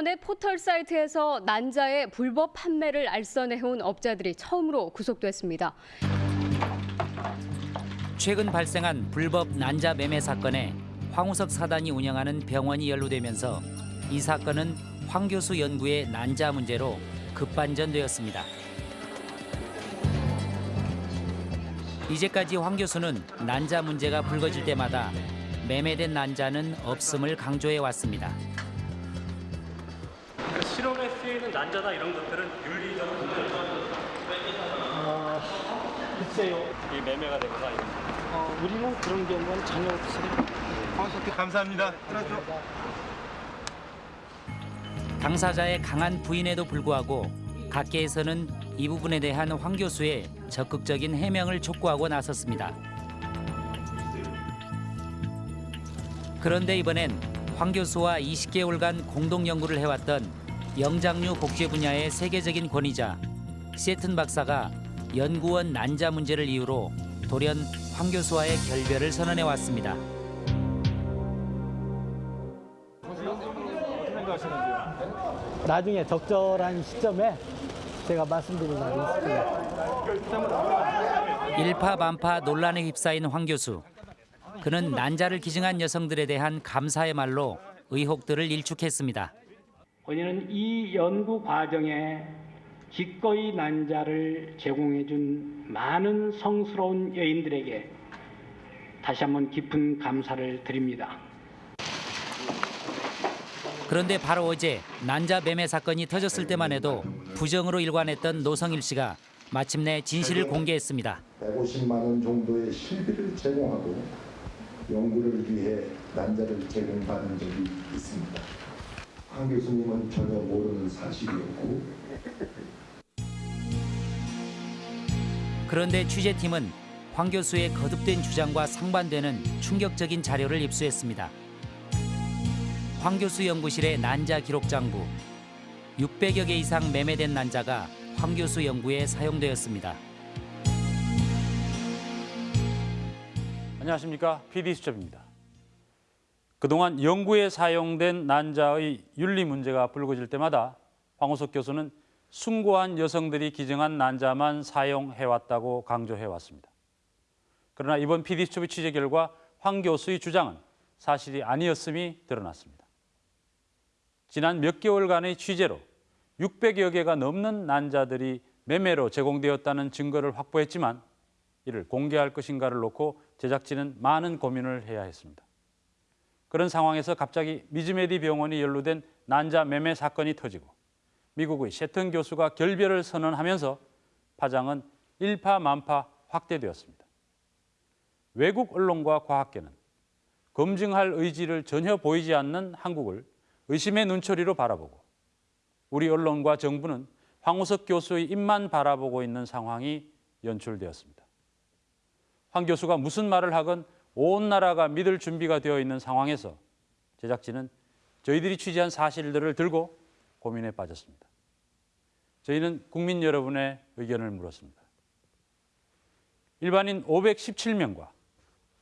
인터넷 포털 사이트에서 난자의 불법 판매를 알선해온 업자들이 처음으로 구속됐습니다. 최근 발생한 불법 난자 매매 사건에 황우석 사단이 운영하는 병원이 연루되면서 이 사건은 황 교수 연구의 난자 문제로 급반전되었습니다. 이제까지 황 교수는 난자 문제가 불거질 때마다 매매된 난자는 없음을 강조해 왔습니다. 그 실험에 쓰이는 난자나 이런 것들은 윤리적으로 문제가 어, 글쎄요. 이 매매가 되거나 이런 어, 우리는 그런 경우는 전혀 없어요. 감사합니다. 끊어줘. 당사자의 강한 부인에도 불구하고 각계에서는 이 부분에 대한 황 교수의 적극적인 해명을 촉구하고 나섰습니다. 그런데 이번엔 황 교수와 20개월간 공동 연구를 해왔던 영장류 복제 분야의 세계적인 권위자 세튼 박사가 연구원 난자 문제를 이유로 돌연 황 교수와의 결별을 선언해 왔습니다. 나중에 적절한 시점에 제가 말씀드릴 날이 있습니다. 일파만파 논란에 휩싸인 황 교수. 그는 난자를 기증한 여성들에 대한 감사의 말로 의혹들을 일축했습니다. 본인은 이 연구 과정에 기꺼이 난자를 제공해 준 많은 성스러운 여인들에게 다시 한번 깊은 감사를 드립니다. 그런데 바로 어제 난자 매매 사건이 터졌을 때만 해도 부정으로 일관했던 노성일 씨가 마침내 진실을 공개했습니다. 150만 원 정도의 실비를 제공하고 연구를 위해 난자를 제공받은 적이 있습니다. 황 교수님은 전혀 모르는 사실이었고 그런데 취재팀은 황 교수의 거듭된 주장과 상반되는 충격적인 자료를 입수했습니다. 황 교수 연구실의 난자 기록 장부 600여 개 이상 매매된 난자가 황 교수 연구에 사용되었습니다. 안녕하십니까 PD수첩입니다. 그동안 연구에 사용된 난자의 윤리 문제가 불거질 때마다 황우석 교수는 숭고한 여성들이 기증한 난자만 사용해왔다고 강조해왔습니다. 그러나 이번 PD수첩의 취재 결과 황 교수의 주장은 사실이 아니었음이 드러났습니다. 지난 몇 개월간의 취재로 600여 개가 넘는 난자들이 매매로 제공되었다는 증거를 확보했지만 이를 공개할 것인가를 놓고 제작진은 많은 고민을 해야 했습니다. 그런 상황에서 갑자기 미즈메디 병원이 연루된 난자 매매 사건이 터지고 미국의 셰튼 교수가 결별을 선언하면서 파장은 일파만파 확대되었습니다. 외국 언론과 과학계는 검증할 의지를 전혀 보이지 않는 한국을 의심의 눈초리로 바라보고 우리 언론과 정부는 황우석 교수의 입만 바라보고 있는 상황이 연출되었습니다. 황 교수가 무슨 말을 하건 온 나라가 믿을 준비가 되어 있는 상황에서 제작진은 저희들이 취재한 사실들을 들고 고민에 빠졌습니다. 저희는 국민 여러분의 의견을 물었습니다. 일반인 517명과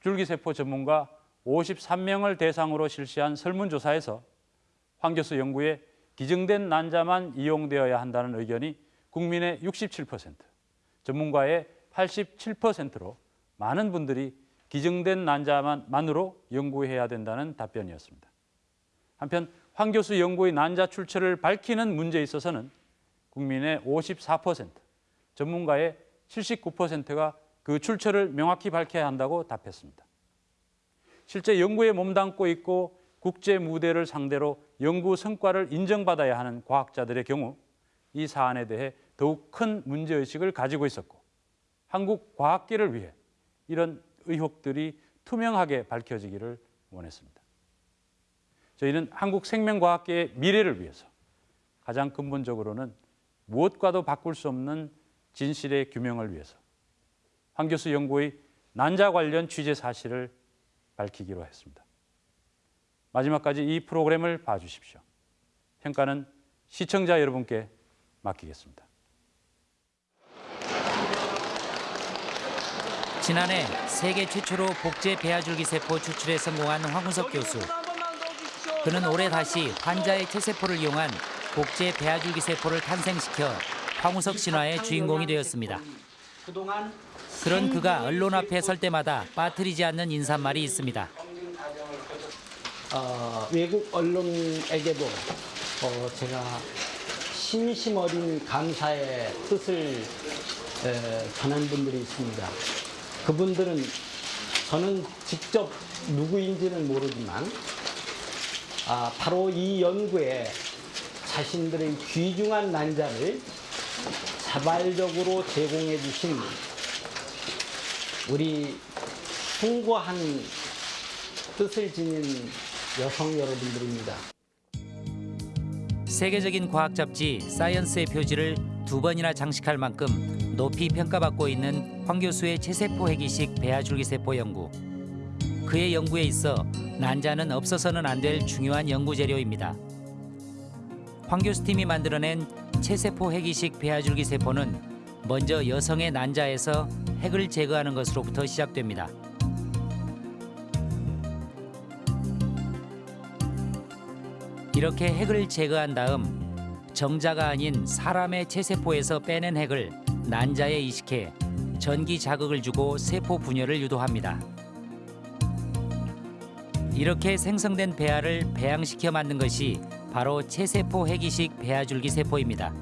줄기세포 전문가 53명을 대상으로 실시한 설문조사에서 황 교수 연구에 기증된 난자만 이용되어야 한다는 의견이 국민의 67%, 전문가의 87%로 많은 분들이 기증된 난자만으로 연구해야 된다는 답변이었습니다. 한편 황 교수 연구의 난자 출처를 밝히는 문제에 있어서는 국민의 54%, 전문가의 79%가 그 출처를 명확히 밝혀야 한다고 답했습니다. 실제 연구에 몸담고 있고 국제 무대를 상대로 연구 성과를 인정받아야 하는 과학자들의 경우 이 사안에 대해 더욱 큰 문제의식을 가지고 있었고 한국 과학계를 위해 이런 의혹들이 투명하게 밝혀지기를 원했습니다. 저희는 한국 생명과학계의 미래를 위해서 가장 근본적으로는 무엇과도 바꿀 수 없는 진실의 규명을 위해서 황 교수 연구의 난자 관련 취재 사실을 밝히기로 했습니다. 마지막까지 이 프로그램을 봐주십시오. 평가는 시청자 여러분께 맡기겠습니다. 지난해 세계 최초로 복제 배아줄기 세포 추출에 성공한 황우석 교수. 그는 올해 다시 환자의 체세포를 이용한 복제 배아줄기 세포를 탄생시켜 황우석 신화의 주인공이 되었습니다. 그런 그가 언론 앞에 설 때마다 빠뜨리지 않는 인사말이 있습니다. 어, 외국 언론에게도 어, 제가 심심 어린 감사의 뜻을 에, 전한 분들이 있습니다. 그분들은 저는 직접 누구인지는 모르지만 아, 바로 이 연구에 자신들의 귀중한 난자를 자발적으로 제공해 주신 우리 숭고한 뜻을 지닌 여성 여러분들입니다. 세계적인 과학 잡지 사이언스의 표지를 두 번이나 장식할 만큼 높이 평가받고 있는 황 교수의 체세포 해기식 배아줄기 세포 연구. 그의 연구에 있어 난자는 없어서는 안 될 중요한 연구 재료입니다. 황 교수 팀이 만들어낸 체세포 해기식 배아줄기 세포는 먼저 여성의 난자에서 핵을 제거하는 것으로부터 시작됩니다. 이렇게 핵을 제거한 다음 정자가 아닌 사람의 체세포에서 빼낸 핵을 난자에 이식해 전기 자극을 주고 세포 분열을 유도합니다. 이렇게 생성된 배아를 배양시켜 만든 것이 바로 체세포 핵이식 배아줄기 세포입니다.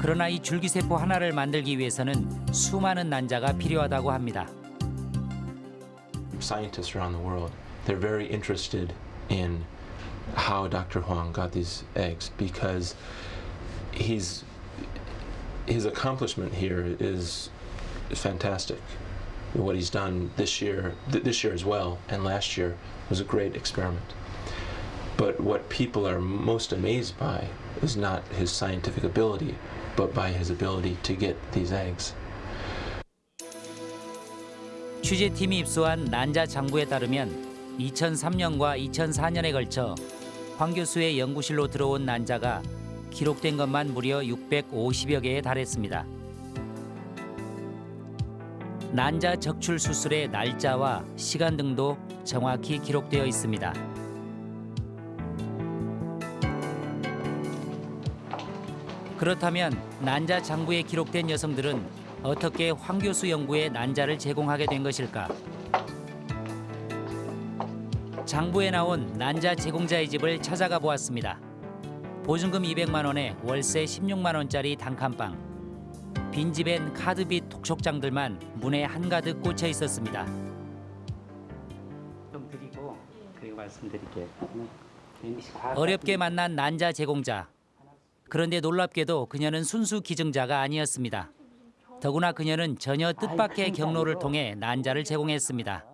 그러나 이 줄기세포 하나를 만들기 위해서는 수많은 난자가 필요하다고 합니다. scientists around the world, they're very interested in how Dr. Huang got these eggs because he's his accomplishment here is fantastic. What he's done this year, th- this year as well, and last year was a great experiment. But what people are most amazed by is not his scientific ability, but by his ability to get these eggs. 취재팀이 입수한 난자 장부에 따르면 2003년과 2004년에 걸쳐 황 교수의 연구실로 들어온 난자가 기록된 것만 무려 650여 개에 달했습니다. 난자 적출 수술의 날짜와 시간 등도 정확히 기록되어 있습니다. 그렇다면 난자 장부에 기록된 여성들은 어떻게 황 교수 연구에 난자를 제공하게 된 것일까? 장부에 나온 난자 제공자의 집을 찾아가 보았습니다. 보증금 200만 원에 월세 16만 원짜리 단칸방. 빈집엔 카드빚 독촉장들만 문에 한가득 꽂혀 있었습니다. 좀 드리고 그리고 말씀드릴게요. 어렵게 만난 난자 제공자. 그런데 놀랍게도 그녀는 순수 기증자가 아니었습니다. 더구나 그녀는 전혀 뜻밖의 경로를 통해 난자를 제공했습니다.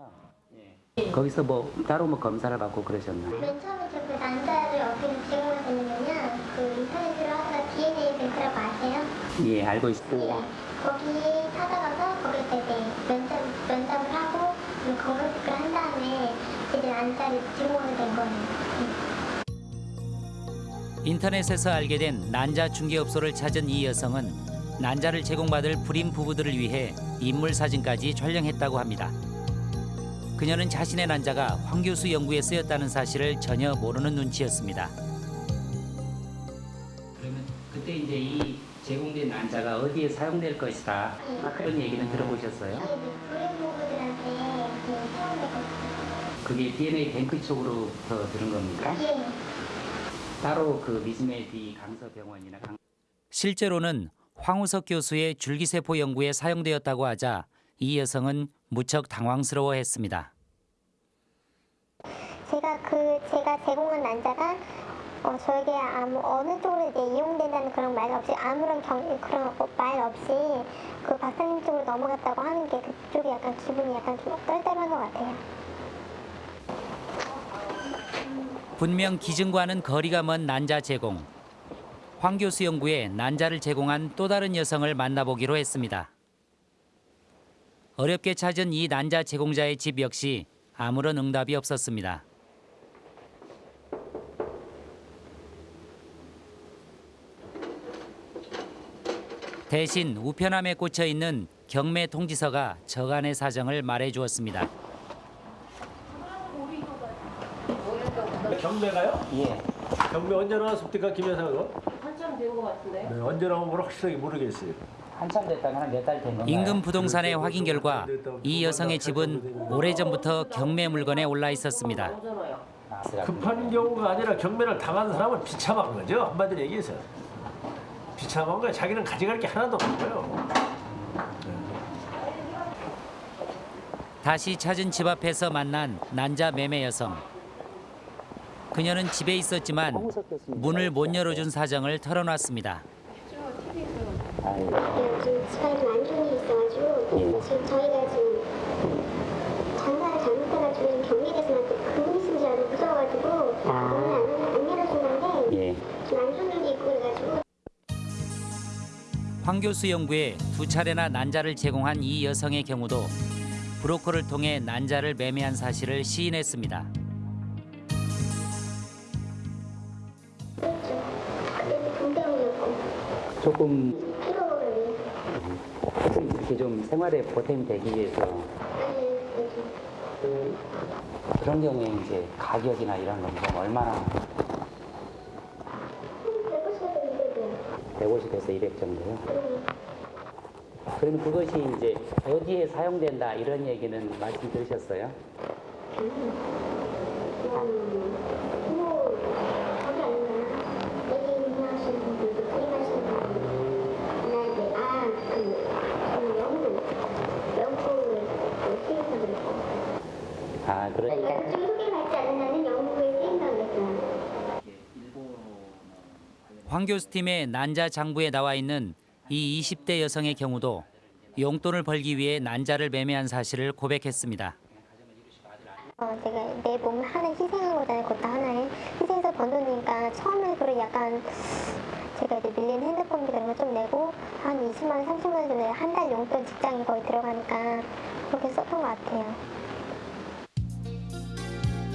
거기서 뭐 따로 뭐 검사를 받고 그러셨나요? 맨 처음에 저그 난자를 어떻게 제공했었냐면요. 그 인터넷으로 하다가 DNA 뱅크라고 아세요? 예, 알고 있습니다. 네. 거기 찾아가서 거기서 이제 면접, 면접을 하고 그 검은색을 한 다음에 이제 난자를 제공하게 된 거예요. 인터넷에서 알게 된 난자 중개업소를 찾은 이 여성은 난자를 제공받을 불임 부부들을 위해 인물 사진까지 촬영했다고 합니다. 그녀는 자신의 난자가 황 교수 연구에 쓰였다는 사실을 전혀 모르는 눈치였습니다. 그러면 그때 이제 이 제공된 난자가 어디에 사용될 것이다 그런 얘기는 들어보셨어요? 그 사용되고 그게 DNA 뱅크 쪽으로부터 들은 겁니까? 예. 따로 그 미즈메디 강서병원이나 강... 실제로는 황우석 교수의 줄기세포 연구에 사용되었다고 하자 이 여성은 무척 당황스러워했습니다. 제가 그 제가 제공한 난자가 어, 저에게 아무 어느 쪽으로 이제 이용된다는 그런 말 없이 아무런 경, 그런 말 없이 그 박사님 쪽으로 넘어갔다고 하는 게 그쪽이 약간 기분이 약간 좀 떨떨한 것 같아요. 분명 기증과는 거리가 먼 난자 제공. 황 교수 연구에 난자를 제공한 또 다른 여성을 만나보기로 했습니다. 어렵게 찾은 이 난자 제공자의 집 역시 아무런 응답이 없었습니다. 대신 우편함에 꽂혀 있는 경매 통지서가 저간의 사정을 말해 주었습니다. 경매가요? 예. 경매 언제 나왔습니까, 김 여사가? 한참 된 것 같은데. 네, 언제 나온 걸 확실하게 모르겠어요. 한참 됐다면 한몇 달 된 건가요? 인근 부동산의 확인 결과 이 여성의 집은 오래전부터 경매 물건에 올라 있었습니다. 급한 경우가 아니라 경매를 당한 사람은 비참한 거죠. 한마디로 얘기해서. 비참한 거야. 자기는 가져갈 게 하나도 없고요. 다시 찾은 집 앞에서 만난 난자 매매 여성. 그녀는 집에 있었지만 문을 못 열어준 사정을 털어놨습니다. 요즘 황 교수 연구에 두 차례나 난자를 제공한 이 여성의 경우도 브로커를 통해 난자를 매매한 사실을 시인했습니다. 조금 이렇게 좀 생활에 보탬이 되기 위해서 그, 그런 경우에 이제 가격이나 이런 건좀 얼마나 150에서 200 정도요. 그러면 그것이 이제 어디에 사용된다 이런 얘기는 말씀 들으셨어요? 황 교수팀의 난자 장부에 나와 있는 이 20대 여성의 경우도 용돈을 벌기 위해 난자를 매매한 사실을 고백했습니다. 어, 제가 내 몸을 하나 희생한 거잖아요. 그것도 하나에 희생해서 번 돈이니까 처음에 그래 약간 제가 이제 밀린 핸드폰비 이런 거좀 내고 한 20만 원, 30만 원 정도 한달 용돈 직장이 거의 들어가니까 그렇게 썼던 것 같아요.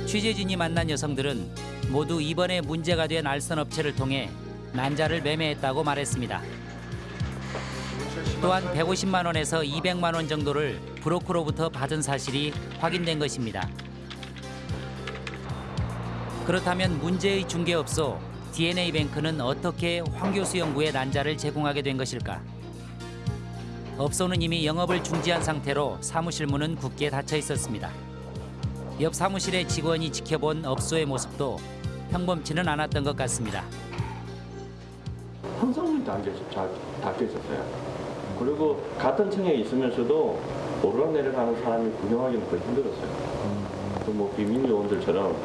취재진이 만난 여성들은 모두 이번에 문제가 된 알선 업체를 통해 난자를 매매했다고 말했습니다. 또한 150만 원에서 200만 원 정도를 브로커로부터 받은 사실이 확인된 것입니다. 그렇다면 문제의 중개업소 DNA뱅크는 어떻게 황 교수 연구에 난자를 제공하게 된 것일까? 업소는 이미 영업을 중지한 상태로 사무실 문은 굳게 닫혀 있었습니다. 옆 사무실의 직원이 지켜본 업소의 모습도 평범치는 않았던 것 같습니다. 항상 문 닫혀, 닫혀 있었어요. 그리고 같은 층에 있으면서도 오르락내리락 사람이 구경하기는 거의 힘들었어요. 그뭐 비밀 요원들처럼.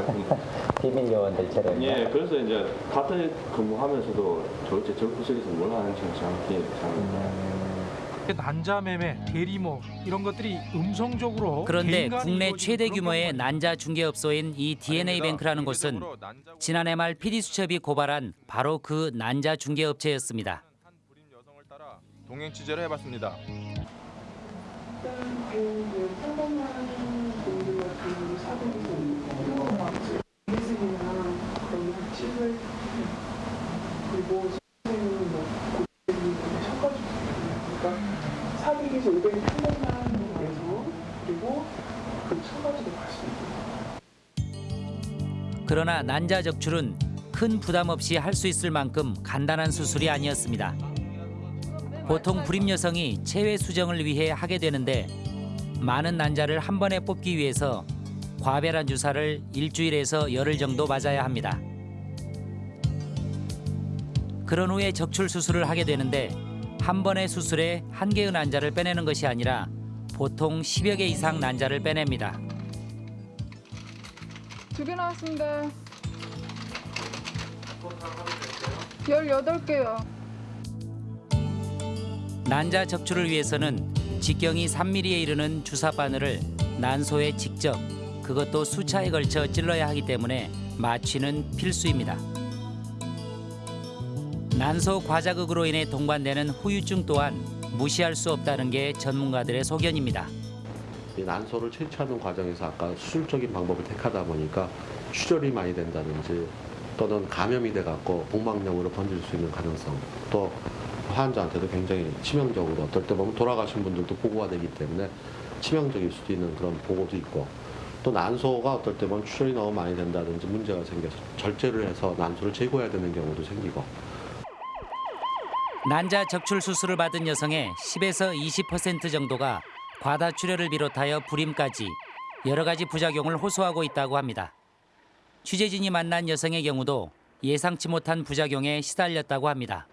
비밀 요원들처럼. 예, 그래서 이제 같은 근무하면서도 도대체 저 구석에서 뭘 하는지 정확히 잘 난자매매, 대리모 이런 것들이 음성적으로 그런데 국내 최대 규모의 난자 중개업소인 이 DNA뱅크라는 곳은 지난해 말 PD수첩이 고발한 바로 그 난자 중개업체였습니다. 동행 취재를 해봤습니다. 200에서 번만 내에서 그리고 그천 가지도 갈수 그러나 난자 적출은 큰 부담 없이 할 수 있을 만큼 간단한 수술이 아니었습니다. 보통 불임 여성이 체외 수정을 위해 하게 되는데 많은 난자를 한 번에 뽑기 위해서 과별한 주사를 일주일에서 열흘 정도 맞아야 합니다. 그런 후에 적출 수술을 하게 되는데 한 번의 수술에 한 개의 난자를 빼내는 것이 아니라 보통 10여 개 이상 난자를 빼냅니다. 두 개 나왔습니다. 18개요. 난자 적출을 위해서는 직경이 3mm에 이르는 주사 바늘을 난소에 직접 그것도 수차에 걸쳐 찔러야 하기 때문에 마취는 필수입니다. 난소 과자극으로 인해 동반되는 후유증 또한 무시할 수 없다는 게 전문가들의 소견입니다. 이 난소를 채취하는 과정에서 아까 수술적인 방법을 택하다 보니까 출혈이 많이 된다든지 또는 감염이 돼갖고 복막염으로 번질 수 있는 가능성 또 환자한테도 굉장히 치명적으로 어떨 때 보면 돌아가신 분들도 보고가 되기 때문에 치명적일 수도 있는 그런 보고도 있고 또 난소가 어떨 때 보면 출혈이 너무 많이 된다든지 문제가 생겨서 절제를 해서 난소를 제거해야 되는 경우도 생기고 난자 적출 수술을 받은 여성의 10에서 20% 정도가 과다출혈을 비롯하여 불임까지 여러 가지 부작용을 호소하고 있다고 합니다. 취재진이 만난 여성의 경우도 예상치 못한 부작용에 시달렸다고 합니다.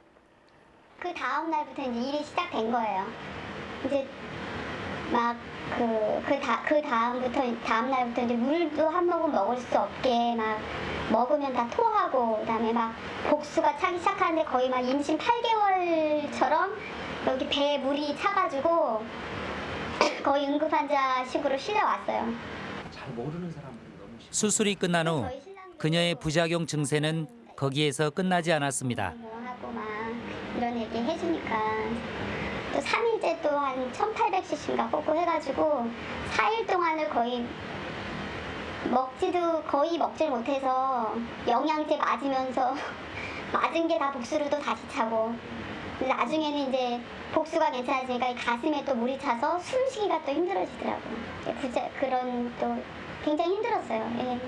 그 다음 날부터 이제 일이 시작된 거예요. 이제 막 그 그 다 그 다음부터 다음 날부터 이제 물도 한 모금 먹을 수 없게 막 먹으면 다 토하고 그 다음에 막 복수가 차기 시작하는데 거의 막 임신 8개월처럼 여기 배에 물이 차가지고 거의 응급 환자식으로 실려왔어요. 잘 모르는 사람들은 너무 수술이 끝난 후 그녀의 부작용 증세는 거기에서 끝나지 않았습니다. 뭐 하고 막 이런 얘기 해주니까 또 3일째 또한 1800cc인가 뽑고 해가지고 4일 동안을 거의 먹지도 거의 먹질 못해서 영양제 맞으면서 맞은 게 다 복수로 또 다시 차고 나중에는 이제 복수가 괜찮아지니까 이 가슴에 또 물이 차서 숨쉬기가 또 힘들어지더라고요. 예, 부자, 그런 또 굉장히 힘들었어요. 예.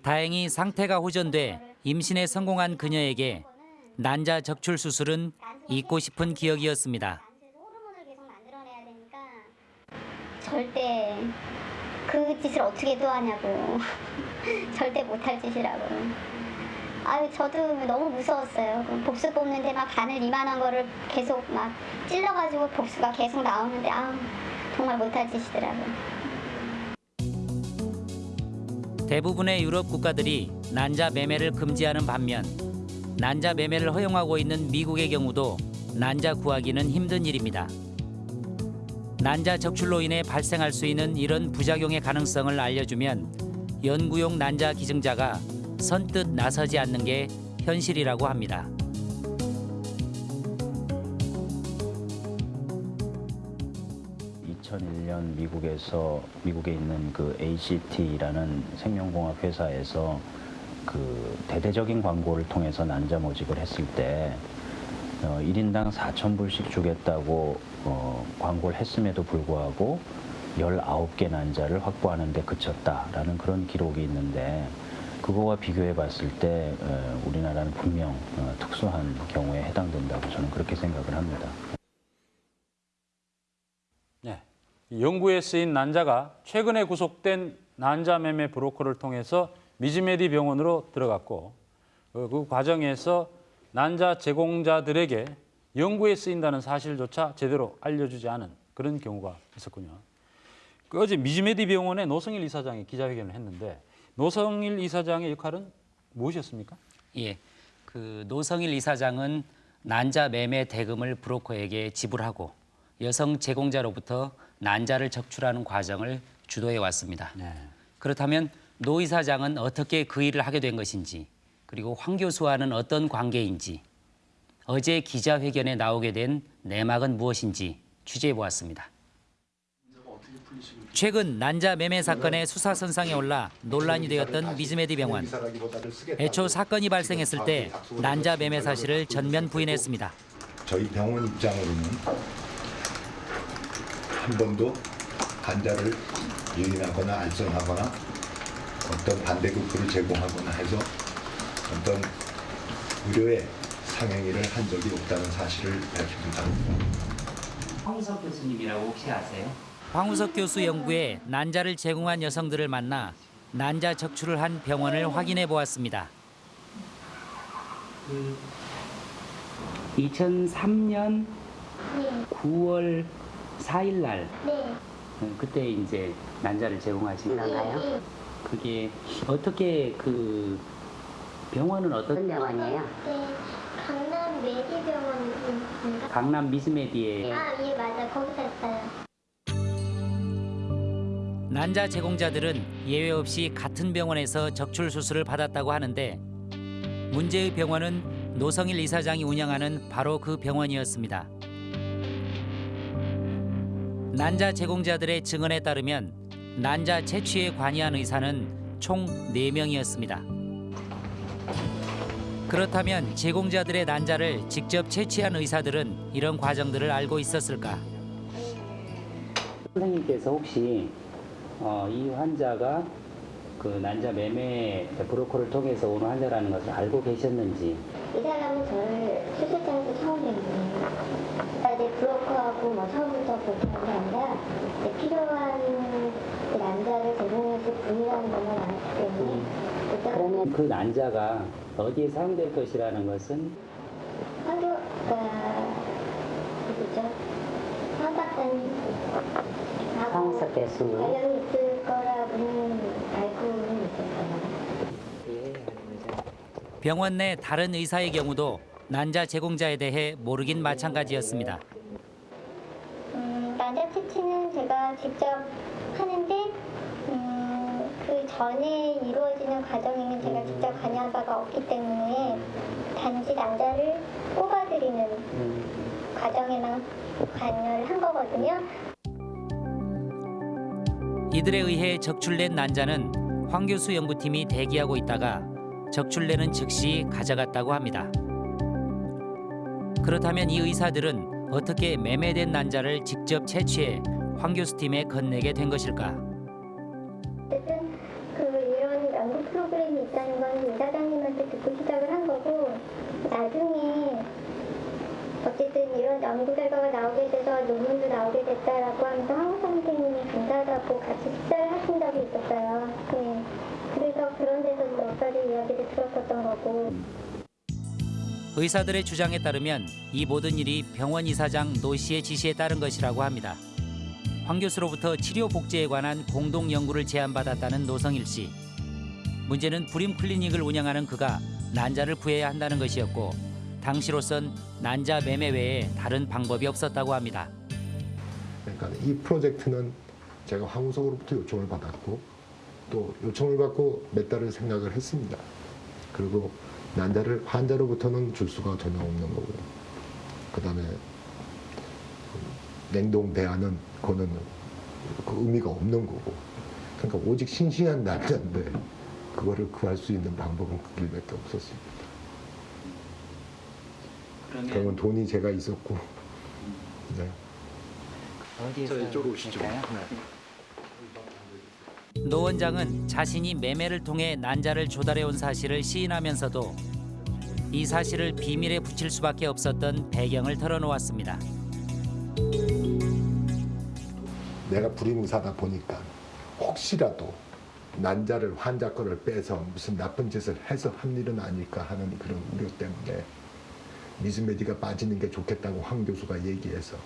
다행히 상태가 호전돼 임신에 성공한 그녀에게 난자 적출 수술은 잊고 싶은 기억이었습니다. 절대 그 짓을 어떻게 또 하냐고. 절대 못할 짓이라고. 아유 저도 너무 무서웠어요. 그 복수 뽑는데 막 바늘 이만한 거를 계속 막 찔러가지고 복수가 계속 나오는데 아 정말 못할 짓이더라고요 대부분의 유럽 국가들이 난자 매매를 금지하는 반면 난자 매매를 허용하고 있는 미국의 경우도 난자 구하기는 힘든 일입니다. 난자 적출로 인해 발생할 수 있는 이런 부작용의 가능성을 알려주면 연구용 난자 기증자가 선뜻 나서지 않는 게 현실이라고 합니다. 2001년 미국에서 미국에 있는 그 ACT라는 생명공학 회사에서 그 대대적인 광고를 통해서 난자 모집을 했을 때 어, 1인당 4,000불씩 주겠다고 어, 광고를 했음에도 불구하고 19개 난자를 확보하는 데 그쳤다라는 그런 기록이 있는데 그거와 비교해 봤을 때 어, 우리나라는 분명 어, 특수한 경우에 해당된다고 저는 그렇게 생각을 합니다. 네. 연구에 쓰인 난자가 최근에 구속된 난자 매매 브로커를 통해서 미즈메디 병원으로 들어갔고 어, 그 과정에서 난자 제공자들에게 연구에 쓰인다는 사실조차 제대로 알려주지 않은 그런 경우가 있었군요. 그 어제 미즈메디 병원의 노성일 이사장이 기자회견을 했는데 노성일 이사장의 역할은 무엇이었습니까? 예, 그 노성일 이사장은 난자 매매 대금을 브로커에게 지불하고 여성 제공자로부터 난자를 적출하는 과정을 주도해 왔습니다. 그렇다면 노 이사장은 어떻게 그 일을 하게 된 것인지 그리고 황 교수와는 어떤 관계인지 어제 기자회견에 나오게 된 내막은 무엇인지 취재해 보았습니다. 최근 난자 매매 사건의 수사 선상에 올라 논란이 되었던 미즈메디 병원. 애초 사건이 발생했을 때 난자 매매 사실을 전면 부인했습니다. 저희 병원 입장으로는 한 번도 환자를 유인하거나 알선하거나 어떤 반대급부를 제공하거나 해서 어떤 의료에 상행위를 한 적이 없다는 사실을 밝힙니다. 황우석 교수님이라고 혹시 아세요? 황우석 교수 연구에 난자를 제공한 여성들을 만나 난자 적출을 한 병원을 확인해 보았습니다. 2003년 9월 4일 날 네. 그때 이제 난자를 제공하신 건가요? 그게 어떻게 그 병원은 어떤 병원이에요? 네, 강남 메디병원인가? 강남 미스메디에 아, 예, 맞아. 거기서 했어요. 난자 제공자들은 예외 없이 같은 병원에서 적출 수술을 받았다고 하는데 문제의 병원은 노성일 이사장이 운영하는 바로 그 병원이었습니다. 난자 제공자들의 증언에 따르면 난자 채취에 관여한 의사는 총 4명이었습니다. 그렇다면 제공자들의 난자를 직접 채취한 의사들은 이런 과정들을 알고 있었을까? 선생님께서 혹시 어, 이 환자가 그 난자 매매 브로커를 통해서 오는 환자라는 것을 알고 계셨는지 이 사람은 저를 수술장에서 처음 이제 브로커하고 뭐 처음부터 한게 아니라 필요한 그 남자를 제공해줄 분이라는 것만 알았기 때문에 일단 그러면 그 난자가 어디에 사용될 것이라는 것은 그 누구죠? 황 박사님 황사 교수님. 관련이 있을 거라고는 알고는 있었어요. 병원 내 다른 의사의 경우도 난자 제공자에 대해 모르긴 마찬가지였습니다. 음, 난자 채취는 제가 직접 하는데 음, 그 전에 이루어지는 과정에는 제가 직접 관여한 바가 없기 때문에 단지 난자를 뽑아드리는 과정에만 관여를 한 거거든요. 이들에 의해 적출된 난자는 황 교수 연구팀이 대기하고 있다가 적출되는 즉시 가져갔다고 합니다. 그렇다면 이 의사들은 어떻게 매매된 난자를 직접 채취해 황 교수 팀에 건네게 된 것일까? 어쨌든 그 이런 연구 프로그램이 있다는 건 이사장님한테 듣고 시작을 한 거고 나중에 어쨌든 이런 연구 결과가 나오게 돼서 논문도 나오게 됐다라고 하면서 황 선생님이 감사하다고 같이 식사를 하신 적이 있었어요. 네. 그래서 그런 데서 몇 가지 이야기를 들었었던 거고 의사들의 주장에 따르면 이 모든 일이 병원 이사장 노 씨의 지시에 따른 것이라고 합니다. 황 교수로부터 치료 복제에 관한 공동 연구를 제안받았다는 노성일 씨. 문제는 불임 클리닉을 운영하는 그가 난자를 구해야 한다는 것이었고 당시로선 난자 매매 외에 다른 방법이 없었다고 합니다. 그러니까 이 프로젝트는 제가 황우석으로부터 요청을 받았고 또 요청을 받고 몇 달을 생각을 했습니다. 그리고 난자를 환자로부터는 줄 수가 전혀 없는 거고요. 그 다음에 냉동 대안은 그거는 그 의미가 없는 거고. 그러니까 오직 싱싱한 난자인데 그거를 구할 수 있는 방법은 그 길밖에 없었습니다. 그러면 돈이 제가 있었고, 네. 어디에서 이쪽으로 오시죠. 노 원장은 자신이 매매를 통해 난자를 조달해온 사실을 시인하면서도 이 사실을 비밀에 붙일 수밖에 없었던 배경을 털어놓았습니다. 내가 불임의사다 보니까 혹시라도 난자를 환자 거를 빼서 무슨 나쁜 짓을 해서 한 일은 아닐까 하는 그런 우려 때문에 미스메디가 빠지는 게 좋겠다고 황 교수가 얘기해서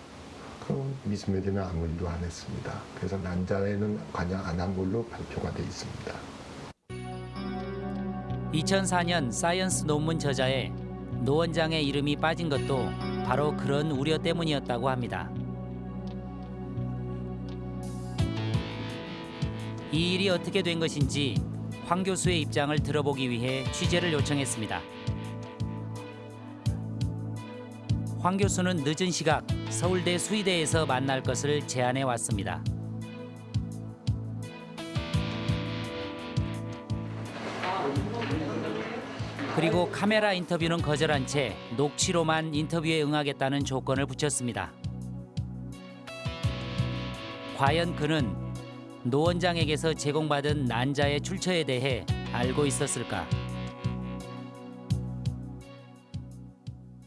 그럼 미스메디는 아무 일도 안 했습니다. 그래서 난자에는 관여 안 한 걸로 발표가 돼 있습니다. 2004년 사이언스 논문 저자에 노 원장의 이름이 빠진 것도 바로 그런 우려 때문이었다고 합니다. 이 일이 어떻게 된 것인지 황 교수의 입장을 들어보기 위해 취재를 요청했습니다. 황 교수는 늦은 시각 서울대 수의대에서 만날 것을 제안해 왔습니다. 그리고 카메라 인터뷰는 거절한 채 녹취로만 인터뷰에 응하겠다는 조건을 붙였습니다. 과연 그는 노 원장에게서 제공받은 난자의 출처에 대해 알고 있었을까?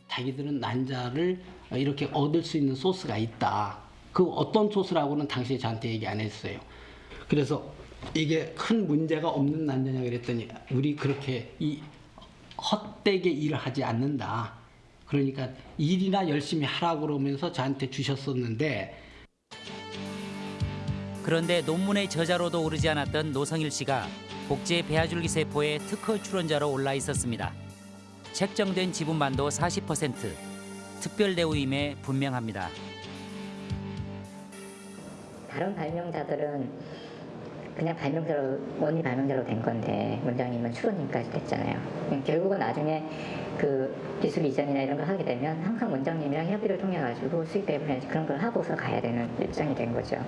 자기들은 난자를 이렇게 얻을 수 있는 소스가 있다. 그 어떤 소스라고는 당시에 저한테 얘기 안 했어요. 그래서 이게 큰 문제가 없는 난자냐 그랬더니 우리 그렇게 이 헛되게 일을 하지 않는다. 그러니까 일이나 열심히 하라고 그러면서 저한테 주셨었는데 그런데 논문의 저자로도 오르지 않았던 노성일 씨가 복제 배아줄기 세포의 특허 출원자로 올라 있었습니다. 책정된 지분만도 40%, 특별 대우임에 분명합니다. 다른 발명자들은 그냥 발명자로 원리 발명자로 된 건데 원장님은 추론님까지 됐잖아요. 결국은 나중에 그 기술 이전이나 이런 걸 하게 되면 항상 원장님이랑 협의를 통해 가지고 수익 배분이나 그런 걸 하고서 가야 되는 일정이 된 거죠.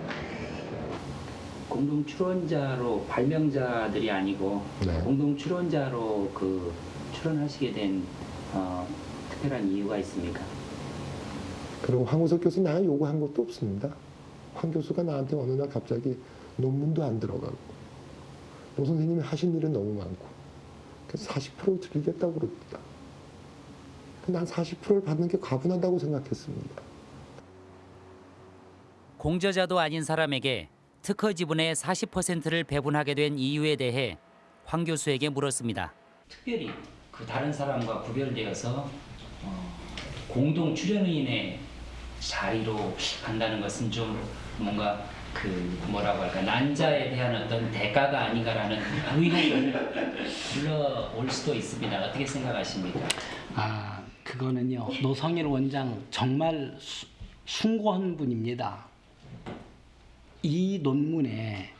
공동 출원자로 발명자들이 아니고 네. 공동 출원자로 그 출원하시게 된 어, 특별한 이유가 있습니까? 그리고 황우석 교수 나는 요구한 것도 없습니다. 황 교수가 나한테 어느 날 갑자기 논문도 안 들어가고 노 선생님이 하신 일은 너무 많고 그래서 40%를 드리겠다고 그럽니다. 한 40%를 받는 게 과분하다고 생각했습니다. 공저자도 아닌 사람에게 특허 지분의 40%를 배분하게 된 이유에 대해 황 교수에게 물었습니다. 특별히 그 다른 사람과 구별되어서 어, 공동 출연인의 자리로 간다는 것은 좀 뭔가 그 뭐라고 할까 난자에 대한 어떤 대가가 아닌가라는 의혹을 불러올 수도 있습니다. 어떻게 생각하십니까? 아, 그거는요. 노성일 원장 정말 수, 숭고한 분입니다. 이 논문에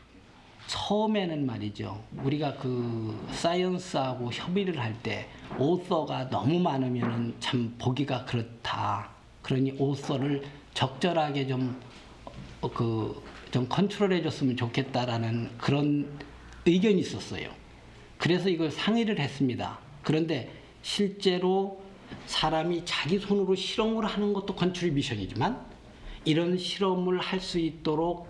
처음에는 말이죠. 우리가 그 사이언스하고 협의를 할 때 오서가 너무 많으면 참 보기가 그렇다. 그러니 오서를 적절하게 좀 그 좀 컨트롤해 줬으면 좋겠다라는 그런 의견이 있었어요. 그래서 이걸 상의를 했습니다. 그런데 실제로 사람이 자기 손으로 실험을 하는 것도 contribution이지만 이런 실험을 할 수 있도록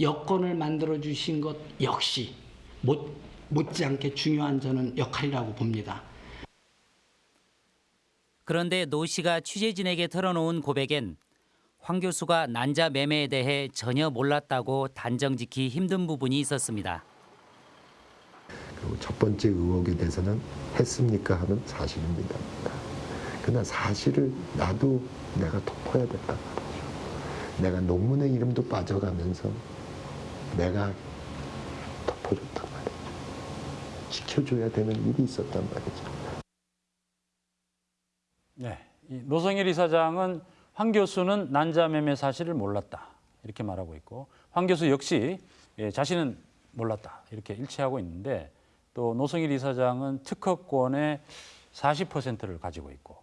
여건을 만들어 주신 것 역시 못, 못지않게 중요한 저는 역할이라고 봅니다. 그런데 노 씨가 취재진에게 털어놓은 고백엔 황 교수가 난자 매매에 대해 전혀 몰랐다고 단정 짓기 힘든 부분이 있었습니다. 그리고 첫 번째 의혹에 대해서는 했습니까 하면 사실입니다. 그러나 사실을 나도 내가 덮어야 말이죠. 내가 논문의 이름도 빠져가면서 내가 덮어줬단 말이죠. 지켜줘야 되는 일이 있었단 말이죠. 네, 이 노성일 이사장은 황 교수는 난자 매매 사실을 몰랐다 이렇게 말하고 있고 황 교수 역시 예, 자신은 몰랐다 이렇게 일치하고 있는데 또 노성일 이사장은 특허권의 40%를 가지고 있고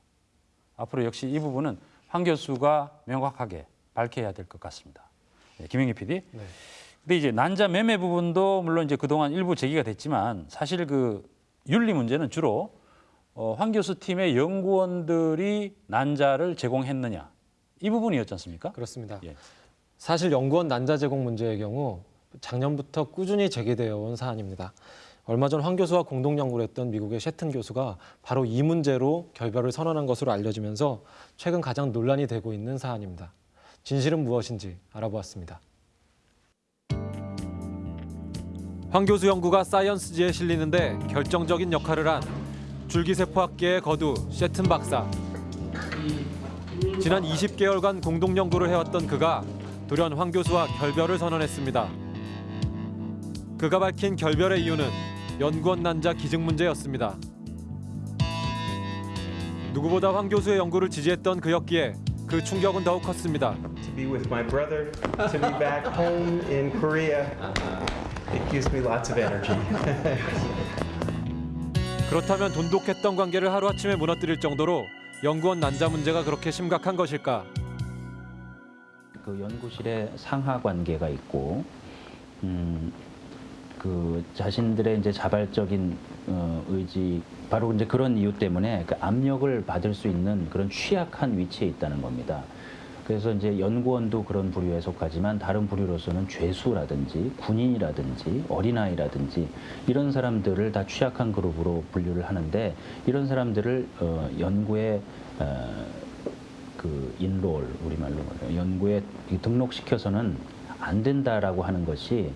앞으로 역시 이 부분은 황 교수가 명확하게 밝혀야 될 것 같습니다. 네, 김영희 PD. 근데 이제 난자 매매 부분도 물론 이제 그동안 일부 제기가 됐지만 사실 그 윤리 문제는 주로 어, 황 교수 팀의 연구원들이 난자를 제공했느냐 이 부분이었지 않습니까? 그렇습니다. 예. 사실 연구원 난자 제공 문제의 경우 작년부터 꾸준히 제기되어 온 사안입니다. 얼마 전 황 교수와 공동 연구를 했던 미국의 셰튼 교수가 바로 이 문제로 결별을 선언한 것으로 알려지면서 최근 가장 논란이 되고 있는 사안입니다. 진실은 무엇인지 알아보았습니다. 황 교수 연구가 사이언스지에 실리는데 결정적인 역할을 한 줄기세포학계의 거두 셰튼 박사. 지난 20개월간 공동 연구를 해왔던 그가 돌연 황 교수와 결별을 선언했습니다. 그가 밝힌 결별의 이유는 연구원 난자 기증 문제였습니다. 누구보다 황 교수의 연구를 지지했던 그였기에 그 충격은 더욱 컸습니다. It gives me lots of energy. 그렇다면 돈독했던 관계를 하루아침에 무너뜨릴 정도로 연구원 난자 문제가 그렇게 심각한 것일까? 그 연구실에 상하 관계가 있고 음, 그 자신들의 이제 자발적인 어, 의지 바로 이제 그런 이유 때문에 그 압력을 받을 수 있는 그런 취약한 위치에 있다는 겁니다. 그래서 이제 연구원도 그런 부류에 속하지만 다른 부류로서는 죄수라든지 군인이라든지 어린아이라든지 이런 사람들을 다 취약한 그룹으로 분류를 하는데 이런 사람들을 어, 연구에 어, 그 인롤 우리말로. 연구에 등록시켜서는 안 된다라고 하는 것이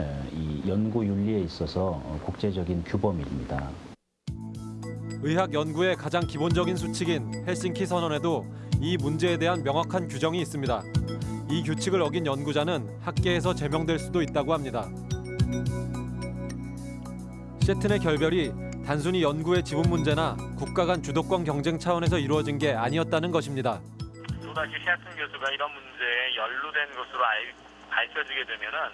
에, 이 연구 윤리에 있어서 어, 국제적인 규범입니다. 의학 연구의 가장 기본적인 수칙인 헬싱키 선언에도 이 문제에 대한 명확한 규정이 있습니다. 이 규칙을 어긴 연구자는 학계에서 제명될 수도 있다고 합니다. 셰튼의 결별이 단순히 연구의 지분 문제나 국가 간 주도권 경쟁 차원에서 이루어진 게 아니었다는 것입니다. 또다시 셰튼 교수가 이런 문제에 연루된 것으로 알, 밝혀지게 되면 은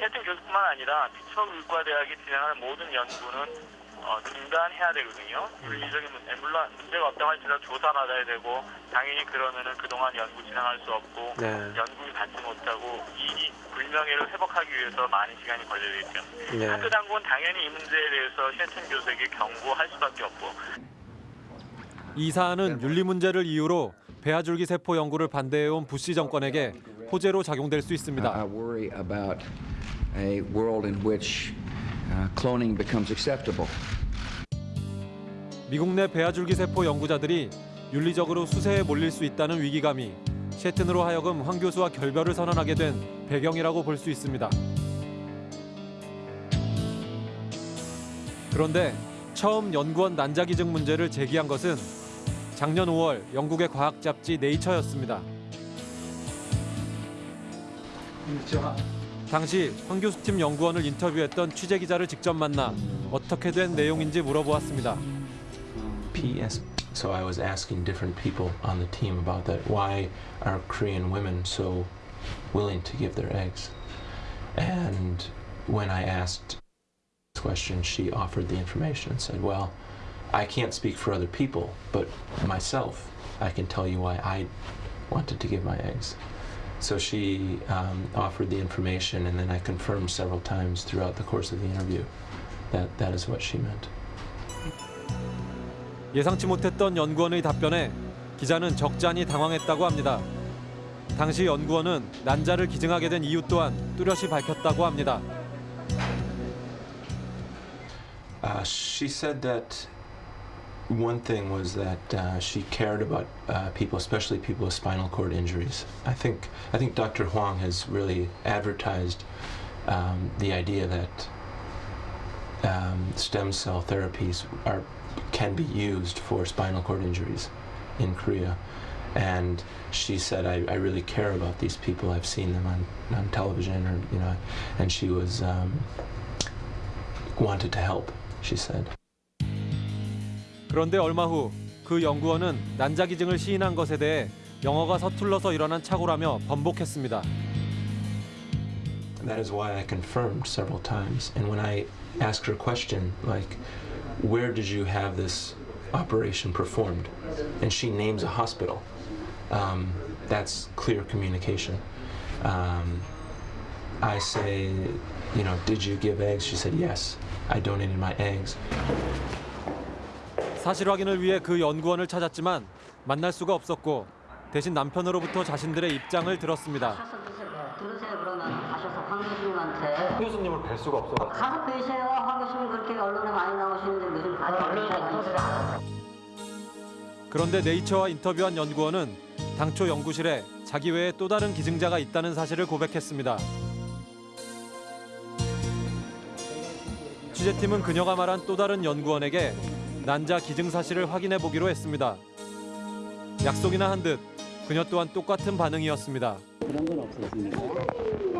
셰튼 교수뿐만 아니라 피처 의과대학이 진행하는 모든 연구는 어, 중단해야 되거든요. 윤리적인 문제, 물론 문제가 없다고 할지라도 조사받아야 되고 당연히 그러면은 그동안 연구 진행할 수 없고 네. 연구를 받지 못하고 이 불명예를 회복하기 위해서 많은 시간이 걸리겠죠. 네. 학교 당국은 당연히 이 문제에 대해서 셰튼 교수에게 경고할 수밖에 없고 이 사안은 윤리 문제를 이유로 배아줄기 세포 연구를 반대해온 부시 정권에게 호재로 작용될 수 있습니다. I worry about a world in which uh, cloning becomes acceptable. 미국 내 배아줄기 세포 연구자들이 윤리적으로 수세에 몰릴 수 있다는 위기감이 셰튼으로 하여금 황 교수와 결별을 선언하게 된 배경이라고 볼 수 있습니다. 그런데 처음 연구원 난자 기증 문제를 제기한 것은 작년 5월 영국의 과학 잡지 네이처였습니다. 당시 황 교수 팀 연구원을 인터뷰했던 취재 기자를 직접 만나 어떻게 된 내용인지 물어보았습니다. So I was asking different people on the team about that. Why are Korean women so willing to give their eggs? And when I asked this question, she offered the information and said, Well, I can't speak for other people, but myself, I can tell you why I wanted to give my eggs. So she um, offered the information, and then I confirmed several times throughout the course of the interview that that is what she meant. 예상치 못했던 연구원의 답변에 기자는 적잖이 당황했다고 합니다. 당시 연구원은 난자를 기증하게 된 이유 또한 뚜렷이 밝혔다고 합니다. Uh, she said that one thing was that uh, she cared about uh, people, especially people with spinal cord injuries. I think I think Dr. Huang has really advertised um, the idea that um, stem cell therapies are can be used for spinal cord injuries in Korea. And she said, I, I really care about these people. I've seen them on, on television, or you know, and she was um, wanted to help. She said. 그런데 얼마 후 그 연구원은 난자 기증을 시인한 것에 대해 영어가 서툴러서 일어난 착오라며 번복했습니다. That is why I confirmed several times. And when I asked her a question like, "Where did you have this operation performed?" and she names a hospital, um, that's clear communication. Um, I say, you know, did you give eggs? She said, yes. I donated my eggs. 사실 확인을 위해 그 연구원을 찾았지만 만날 수가 없었고 대신 남편으로부터 자신들의 입장을 들었습니다. 황 교수님한테 교수님을 뵐 수가 없어. 가서 뵈세요 황 교수님 그렇게 언론에 많이 나오시는데 무슨 언론에 그런데 네이처와 인터뷰한 연구원은 당초 연구실에 자기 외에 또 다른 기증자가 있다는 사실을 고백했습니다. 취재팀은 그녀가 말한 또 다른 연구원에게 난자 기증 사실을 확인해 보기로 했습니다. 약속이나 한 듯 그녀 또한 똑같은 반응이었습니다. 그런 건 없었습니까?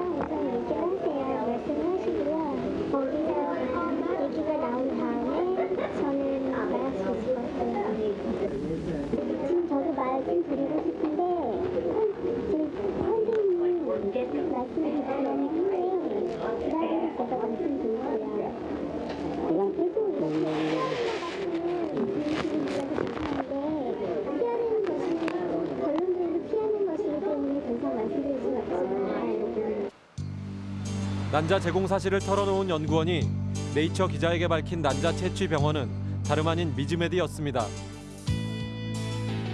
난자 제공 사실을 털어놓은 연구원이 네이처 기자에게 밝힌 난자 채취 병원은 다름 아닌 미즈메디였습니다.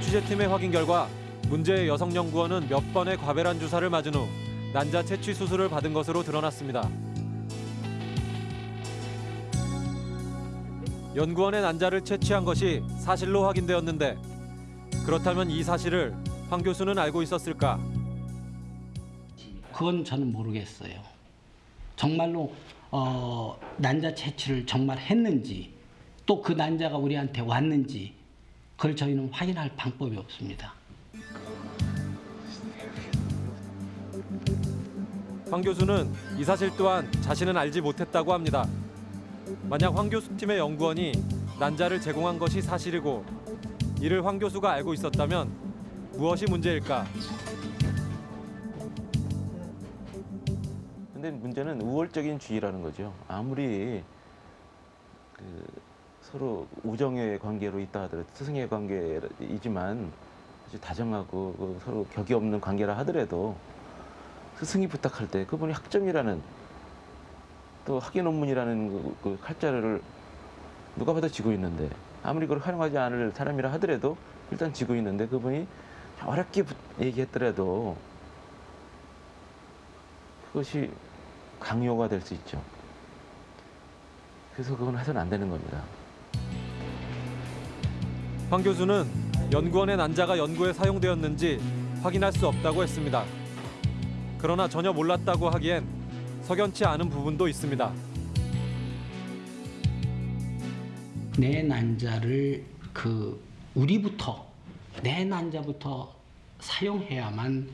취재팀의 확인 결과 문제의 여성 연구원은 몇 번의 과배란 주사를 맞은 후 난자 채취 수술을 받은 것으로 드러났습니다. 연구원의 난자를 채취한 것이 사실로 확인되었는데 그렇다면 이 사실을 황 교수는 알고 있었을까? 그건 저는 모르겠어요. 정말로 어, 난자 채취를 정말 했는지 또 그 난자가 우리한테 왔는지 그걸 저희는 확인할 방법이 없습니다. 황 교수는 이 사실 또한 자신은 알지 못했다고 합니다. 만약 황 교수 팀의 연구원이 난자를 제공한 것이 사실이고 이를 황 교수가 알고 있었다면 무엇이 문제일까? 근데 문제는 우월적인 주의라는 거죠. 아무리 그 서로 우정의 관계로 있다 하더라도 스승의 관계이지만 아주 다정하고 그 서로 격이 없는 관계라 하더라도 스승이 부탁할 때 그분이 학점이라는 또 학위 논문이라는 그, 그 칼자루를 누가 봐도 지고 있는데 아무리 그걸 활용하지 않을 사람이라 하더라도 일단 지고 있는데 그분이 어렵게 부- 얘기했더라도 그것이 강요가 될 수 있죠. 그래서 그건 해서는 안 되는 겁니다. 황 교수는 연구원의 난자가 연구에 사용되었는지 확인할 수 없다고 했습니다. 그러나 전혀 몰랐다고 하기엔 석연치 않은 부분도 있습니다. 내 난자를 그 우리부터 내 난자부터 사용해야만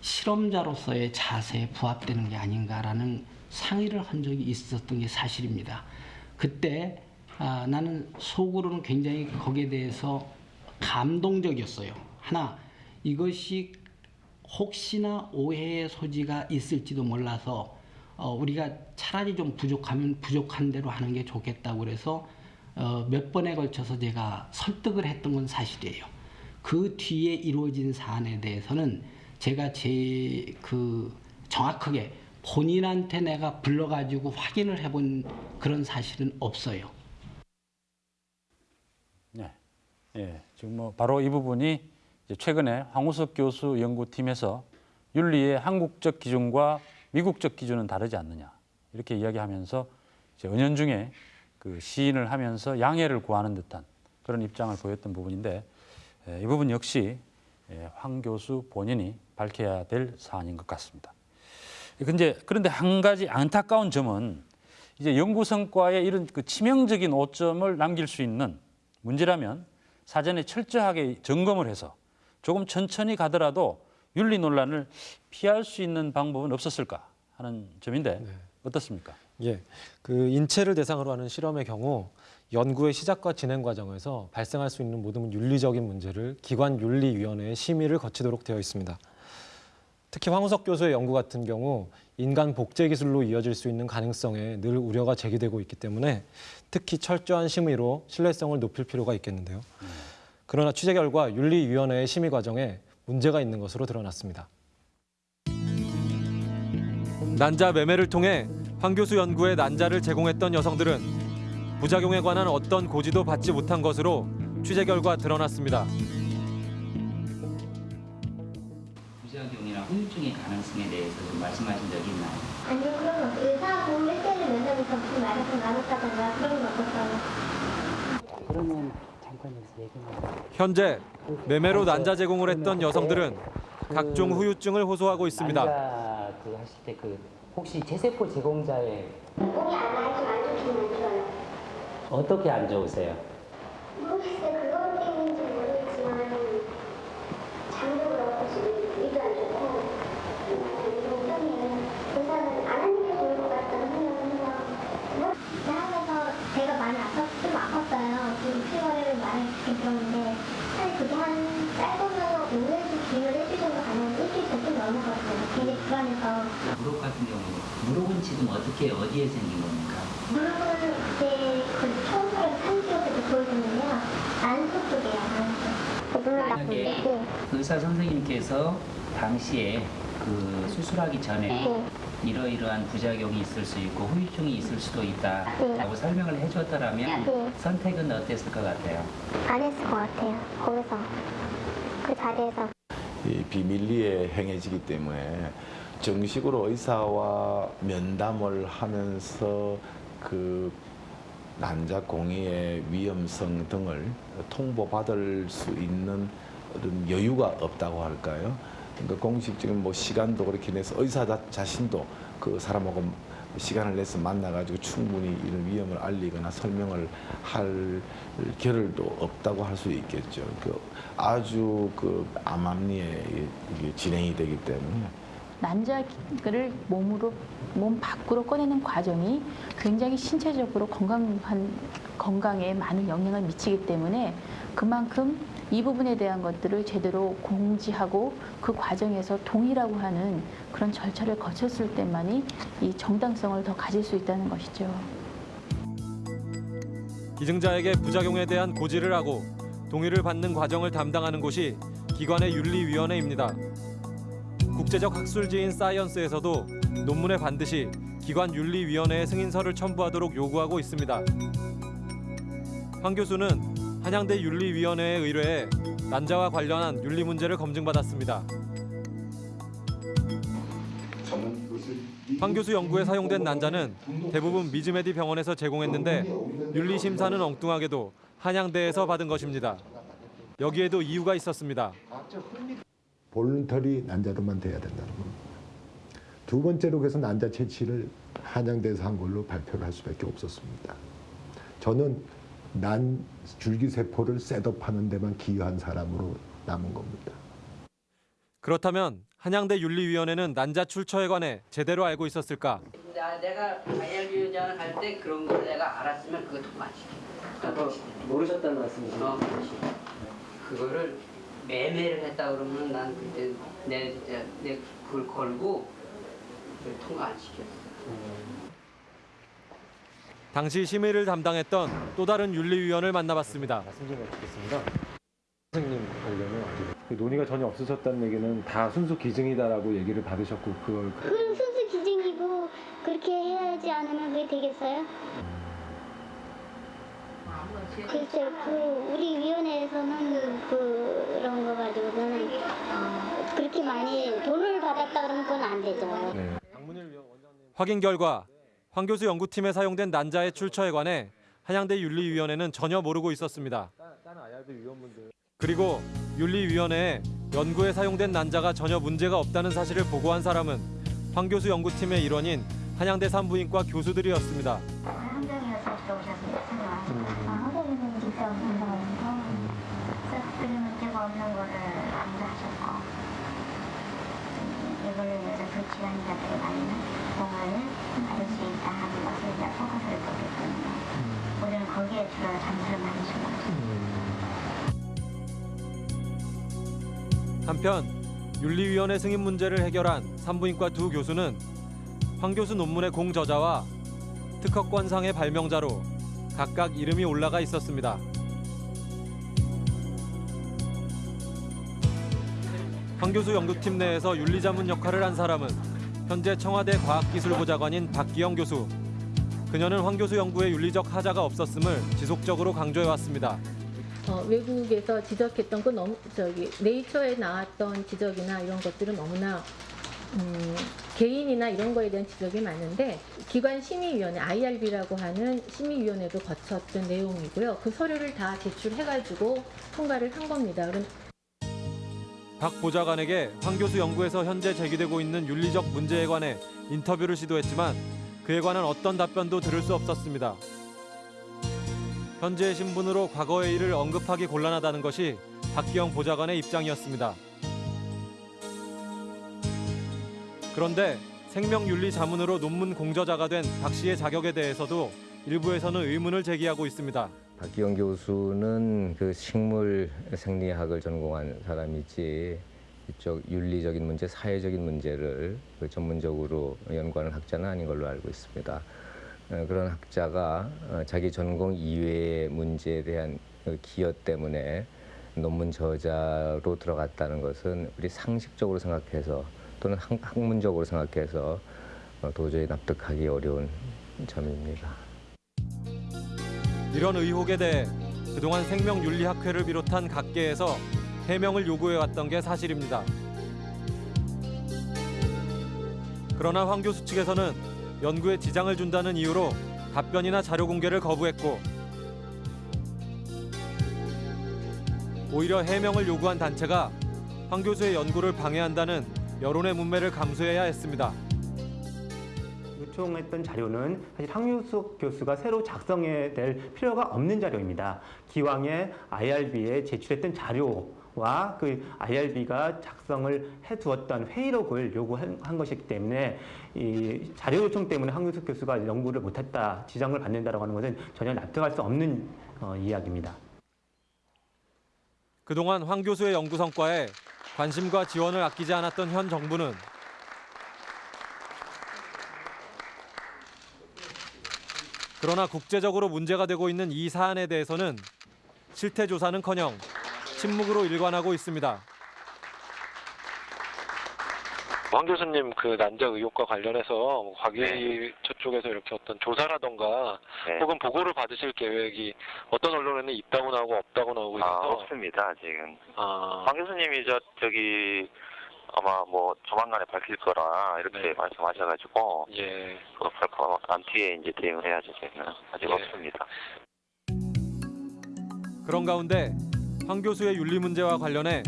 실험자로서의 자세에 부합되는 게 아닌가라는 상의를 한 적이 있었던 게 사실입니다. 그때 아, 나는 속으로는 굉장히 거기에 대해서 감동적이었어요. 하나 이것이 혹시나 오해의 소지가 있을지도 몰라서 어, 우리가 차라리 좀 부족하면 부족한 대로 하는 게 좋겠다고 그래서 어, 몇 번에 걸쳐서 제가 설득을 했던 건 사실이에요. 그 뒤에 이루어진 사안에 대해서는 제가 제 그 정확하게 본인한테 내가 불러가지고 확인을 해본 그런 사실은 없어요. 네. 예, 지금 뭐 바로 이 부분이 최근에 황우석 교수 연구팀에서 윤리의 한국적 기준과 미국적 기준은 다르지 않느냐 이렇게 이야기하면서 은연중에 그 시인을 하면서 양해를 구하는 듯한 그런 입장을 보였던 부분인데 예, 이 부분 역시 예, 황 교수 본인이 밝혀야 될 사안인 것 같습니다. 근데 그런데 한 가지 안타까운 점은 이제 연구 성과에 이런 그 치명적인 오점을 남길 수 있는 문제라면 사전에 철저하게 점검을 해서 조금 천천히 가더라도 윤리 논란을 피할 수 있는 방법은 없었을까 하는 점인데 어떻습니까? 예, 그 인체를 대상으로 하는 실험의 경우 연구의 시작과 진행 과정에서 발생할 수 있는 모든 윤리적인 문제를 기관 윤리위원회의 심의를 거치도록 되어 있습니다. 특히 황우석 교수의 연구 같은 경우 인간 복제 기술로 이어질 수 있는 가능성에 늘 우려가 제기되고 있기 때문에 특히 철저한 심의로 신뢰성을 높일 필요가 있겠는데요. 그러나 취재 결과 윤리위원회의 심의 과정에 문제가 있는 것으로 드러났습니다. 난자 매매를 통해 황 교수 연구에 난자를 제공했던 여성들은 부작용에 관한 어떤 고지도 받지 못한 것으로 취재 결과 드러났습니다. 후유증의 가능성에 대해서 좀 말씀하신 적이 있나요? 아니요, 그런 거 없어요. 의사하고 1대1 면접을 접수 말아서 나눴다던가 그런 건 없었어요. 그러면 잠깐 여기서 얘기만 현재 매매로 난자 제공을 했던 여성들은 각종 후유증을 호소하고 있습니다. 난자 그 하실 때 그 혹시 체세포 제공자의 몸이 안 좋아요. 어떻게 안 좋으세요? 모르겠어요. 그것 때문인지 모르겠지만 장벽을 얻어서 위도 안 좋고 좀 이상해요. 의사는 안 하는 게 좋을 것 같다는 생각을 해요. 대학에서 배가 많이 아팠, 좀 아팠어요. 좀 피부를 많이 그렇게 들었는데 사실 그게 한 짧으면 5년씩 기회를 일주일 정도 가면 일주일 전쯤 넘어갔어요. 되게 불안해서 무릎 같은 경우 무릎은 지금 어떻게 어디에 생긴 겁니까? 무릎은 그때 그 처음으로 3kg 때 보여줬는데요. 안쪽 쪽이에요, 안쪽. 물론 만약에 나쁜데. 의사 선생님께서 당시에 그 수술하기 전에 네. 이러이러한 부작용이 있을 수 있고 후유증이 있을 수도 있다라고 설명을 해줬더라면 네. 선택은 어땠을 것 같아요? 안 했을 것 같아요. 거기서 그 자리에서 이 비밀리에 행해지기 때문에 정식으로 의사와 면담을 하면서 그 난자 공의의 위험성 등을 통보받을 수 있는 여유가 없다고 할까요? 그러니까 공식적인 뭐 시간도 그렇게 내서 의사 자, 자신도 그 사람하고 시간을 내서 만나가지고 충분히 이런 위험을 알리거나 설명을 할 겨를도 없다고 할 수 있겠죠. 그 아주 그 암암리에 진행이 되기 때문에 난자를 몸으로 몸 밖으로 꺼내는 과정이 굉장히 신체적으로 건강한 건강에 많은 영향을 미치기 때문에 그만큼 이 부분에 대한 것들을 제대로 공지하고 그 과정에서 동의라고 하는 그런 절차를 거쳤을 때만이 이 정당성을 더 가질 수 있다는 것이죠. 기증자에게 부작용에 대한 고지를 하고 동의를 받는 과정을 담당하는 곳이 기관의 윤리위원회입니다. 국제적 학술지인 사이언스에서도 논문에 반드시 기관 윤리위원회의 승인서를 첨부하도록 요구하고 있습니다. 황 교수는 한양대 윤리위원회에 의뢰해 난자와 관련한 윤리 문제를 검증받았습니다. 황 교수 연구에 사용된 난자는 대부분 미즈메디 병원에서 제공했는데 윤리 심사는 엉뚱하게도 한양대에서 받은 것입니다. 여기에도 이유가 있었습니다. 볼런터리 난자로만 돼야 된다는 겁니다. 두 번째로 그래서 난자 채취를 한양대에서 한 걸로 발표를 할 수밖에 없었습니다. 저는 난 줄기세포를 셋업하는 데만 기여한 사람으로 남은 겁니다. 그렇다면 한양대 윤리위원회는 난자 출처에 관해 제대로 알고 있었을까? 나, 내가 위원장을 할 때 그런 걸 내가 알았으면 그거. 아, 모르셨다는 말씀이시죠? 어. 그거를 매매를 했다 그러면 난 그때 내, 내, 내 그걸 걸고 통과 안 시켰어. 당시 심의를 담당했던 또 다른 윤리위원을 만나봤습니다. 말씀 좀 드리겠습니다. 선생님 관련은 그 논의가 전혀 없으셨다는 얘기는 다 순수 기증이다라고 얘기를 받으셨고 그걸 그럼 순수 기증이고 그렇게 해야지 않으면 그게 되겠어요? 글쎄, 그 우리 위원회에서는 그런 거 가지고는 어, 그렇게 많이 돈을 받았다 그러면 그건 안 되죠. 확인 결과 황 교수 연구팀에 사용된 난자의 출처에 관해 한양대 윤리위원회는 전혀 모르고 있었습니다. 그리고 윤리위원회에 연구에 사용된 난자가 전혀 문제가 없다는 사실을 보고한 사람은 황 교수 연구팀의 일원인 한양대 산부인과 교수들이었습니다. 인해서 그 지원자들이 많은 받을 수 있다 하는 것을 이제 포커스를 뒀기 때문에 우리는 거기에 주로 점수를 많이 주고 한편 윤리위원회 승인 문제를 해결한 산부인과 두 교수는 황 교수 논문의 공저자와 특허권상의 발명자로 각각 이름이 올라가 있었습니다. 황 교수 연구팀 내에서 윤리자문 역할을 한 사람은 현재 청와대 과학기술보좌관인 박기영 교수. 그녀는 황 교수 연구에 윤리적 하자가 없었음을 지속적으로 강조해왔습니다. 어, 외국에서 지적했던 건 너무 저기 네이처에 나왔던 지적이나 이런 것들은 너무나 음, 개인이나 이런 거에 대한 지적이 많은데 기관 심의위원회 IRB라고 하는 심의위원회도 거쳤던 내용이고요. 그 서류를 다 제출해가지고 통과를 한 겁니다. 그럼 박 보좌관에게 황 교수 연구에서 현재 제기되고 있는 윤리적 문제에 관해 인터뷰를 시도했지만 그에 관한 어떤 답변도 들을 수 없었습니다. 현재의 신분으로 과거의 일을 언급하기 곤란하다는 것이 박기영 보좌관의 입장이었습니다. 그런데 생명윤리 자문으로 논문 공저자가 된 박 씨의 자격에 대해서도 일부에서는 의문을 제기하고 있습니다. 박기영 교수는 그 식물 생리학을 전공한 사람이지 이쪽 윤리적인 문제, 사회적인 문제를 그 전문적으로 연구하는 학자는 아닌 걸로 알고 있습니다. 어, 그런 학자가 어, 자기 전공 이외의 문제에 대한 그 기여 때문에 논문 저자로 들어갔다는 것은 우리 상식적으로 생각해서 또는 학, 학문적으로 생각해서 어, 도저히 납득하기 어려운 점입니다. 이런 의혹에 대해 그동안 생명윤리학회를 비롯한 각계에서 해명을 요구해왔던 게 사실입니다. 그러나 황 교수 측에서는 연구에 지장을 준다는 이유로 답변이나 자료 공개를 거부했고 오히려 해명을 요구한 단체가 황 교수의 연구를 방해한다는 여론의 문매를 감수해야 했습니다. 요청했던 자료는 사실 황유숙 교수가 새로 작성해야 될 필요가 없는 자료입니다. 기왕에 IRB에 제출했던 자료 와 그 IRB가 작성을 해두었던 회의록을 요구한 것이기 때문에 이 자료 요청 때문에 황유숙 교수가 연구를 못했다, 지장을 받는다라고 하는 것은 전혀 납득할 수 없는 어, 이야기입니다. 그동안 황 교수의 연구 성과에 관심과 지원을 아끼지 않았던 현 정부는 그러나 국제적으로 문제가 되고 있는 이 사안에 대해서는 실태 조사는커녕 침묵으로 일관하고 있습니다. 황 교수님 그 난자 의혹과 관련해서 과기처 쪽에서 이렇게 어떤 조사라던가 혹은 보고를 받으실 계획이 어떤 언론에 논란이 있다고 나오고 없다고 나오고 아, 있어서 없습니다, 아직은. 아, 황 교수님이 저, 저기, 아마 뭐 조만간에 밝힐 거라 이렇게 네. 말씀하셔가지고, 예. 그 발표 안 뒤에 이제 대응을 해야죠, 저희는. 아직 예. 없습니다. 그런 가운데 황 교수의 윤리 문제와 관련해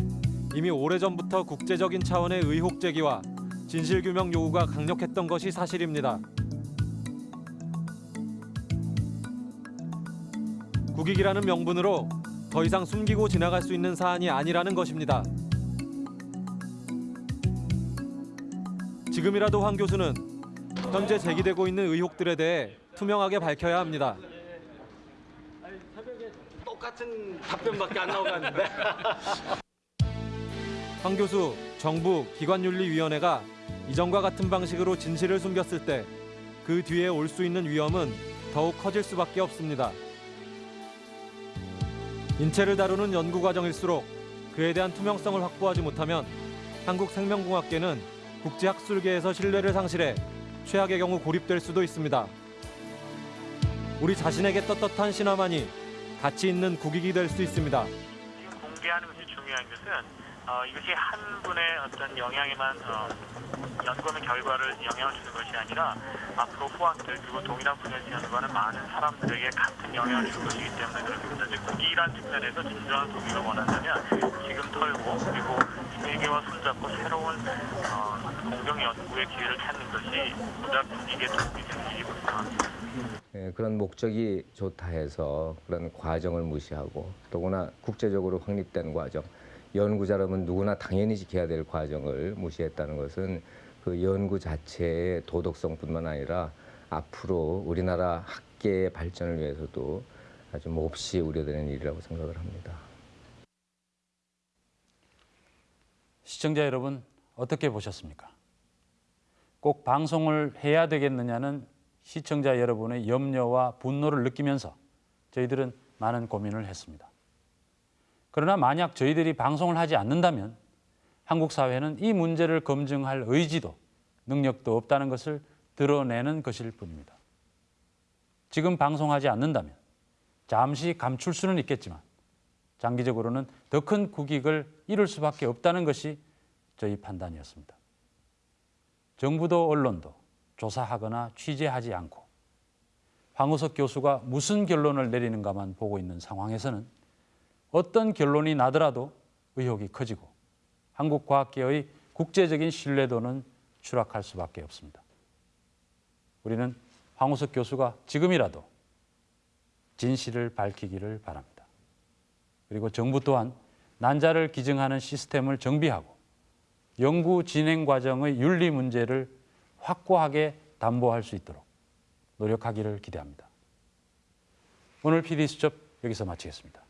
이미 오래전부터 국제적인 차원의 의혹 제기와 진실 규명 요구가 강력했던 것이 사실입니다. 국익이라는 명분으로 더 이상 숨기고 지나갈 수 있는 사안이 아니라는 것입니다. 지금이라도 황 교수는 현재 제기되고 있는 의혹들에 대해 투명하게 밝혀야 합니다. 똑같은 답변밖에 안 나오는데. 황 교수, 정부, 기관윤리위원회가 이전과 같은 방식으로 진실을 숨겼을 때 그 뒤에 올 수 있는 위험은 더욱 커질 수밖에 없습니다. 인체를 다루는 연구 과정일수록 그에 대한 투명성을 확보하지 못하면 한국 생명공학계는 국제학술계에서 신뢰를 상실해 최악의 경우 고립될 수도 있습니다. 우리 자신에게 떳떳한 신화만이 가치 있는 국익이 될 수 있습니다. 공개하는 것이 중요한 것은 어, 이것이 한 분의 어떤 영향에만 어, 연구하는 결과를 영향을 주는 것이 아니라 앞으로 후학들 그리고 동일한 분야에서 연구하는 많은 사람들에게 같은 영향을 줄 것이기 때문에 그렇습니다. 이제 국익이란 측면에서 진정한 국익을 원한다면 지금 털고 그리고 세계와 손잡고 새로운 어, 공정 연구의 기회를 찾는 것이 보다 국익에 도움이 되는 일이고 생각합니다. 예, 그런 목적이 좋다 해서 그런 과정을 무시하고 더구나 국제적으로 확립된 과정, 연구자라면 누구나 당연히 지켜야 될 과정을 무시했다는 것은 그 연구 자체의 도덕성뿐만 아니라 앞으로 우리나라 학계의 발전을 위해서도 아주 몹시 우려되는 일이라고 생각을 합니다. 시청자 여러분 어떻게 보셨습니까? 꼭 방송을 해야 되겠느냐는 시청자 여러분의 염려와 분노를 느끼면서 저희들은 많은 고민을 했습니다. 그러나 만약 저희들이 방송을 하지 않는다면 한국 사회는 이 문제를 검증할 의지도 능력도 없다는 것을 드러내는 것일 뿐입니다. 지금 방송하지 않는다면 잠시 감출 수는 있겠지만 장기적으로는 더 큰 국익을 이룰 수밖에 없다는 것이 저희 판단이었습니다. 정부도 언론도 조사하거나 취재하지 않고 황우석 교수가 무슨 결론을 내리는가만 보고 있는 상황에서는 어떤 결론이 나더라도 의혹이 커지고 한국 과학계의 국제적인 신뢰도는 추락할 수밖에 없습니다. 우리는 황우석 교수가 지금이라도 진실을 밝히기를 바랍니다. 그리고 정부 또한 난자를 기증하는 시스템을 정비하고 연구 진행 과정의 윤리 문제를 확고하게 담보할 수 있도록 노력하기를 기대합니다. 오늘 PD수첩 여기서 마치겠습니다.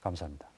감사합니다.